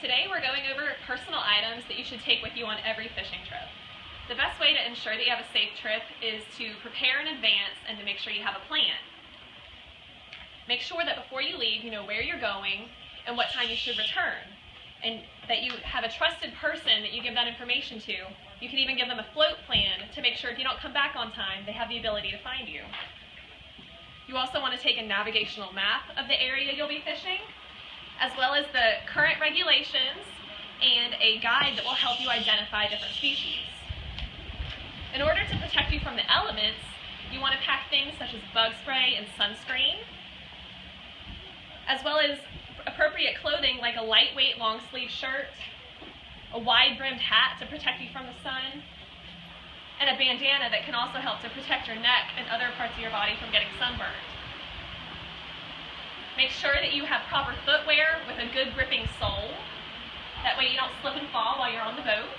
Today we're going over personal items that you should take with you on every fishing trip. The best way to ensure that you have a safe trip is to prepare in advance and to make sure you have a plan. Make sure that before you leave you know where you're going and what time you should return and that you have a trusted person that you give that information to. You can even give them a float plan to make sure if you don't come back on time they have the ability to find you. You also want to take a navigational map of the area you'll be fishing as well as the current regulations and a guide that will help you identify different species. In order to protect you from the elements, you want to pack things such as bug spray and sunscreen, as well as appropriate clothing like a lightweight long sleeve shirt, a wide brimmed hat to protect you from the sun, and a bandana that can also help to protect your neck and other parts of your body from getting sunburned. Make sure that you have proper footwear with a good gripping sole. Way you don't slip and fall while you're on the boat.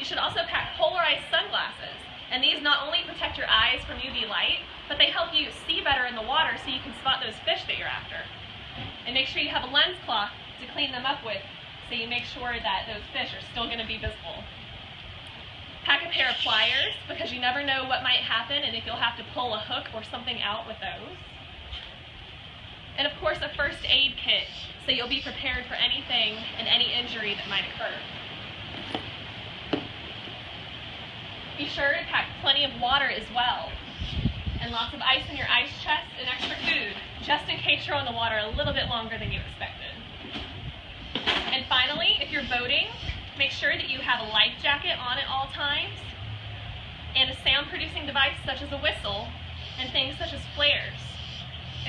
You should also pack polarized sunglasses. And these not only protect your eyes from UV light, but they help you see better in the water so you can spot those fish that you're after. And make sure you have a lens cloth to clean them up with so you make sure that those fish are still going to be visible. Pack a pair of pliers because you never know what might happen and if you'll have to pull a hook or something out with those and of course a first aid so you'll be prepared for anything and any injury that might occur. Be sure to pack plenty of water as well and lots of ice in your ice chest and extra food just in case you're on the water a little bit longer than you expected. And finally, if you're boating, make sure that you have a life jacket on at all times and a sound producing device such as a whistle and things such as flares.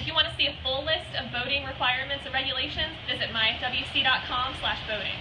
You want to see a full list of boating requirements and regulations, visit myfwc.com slash boating.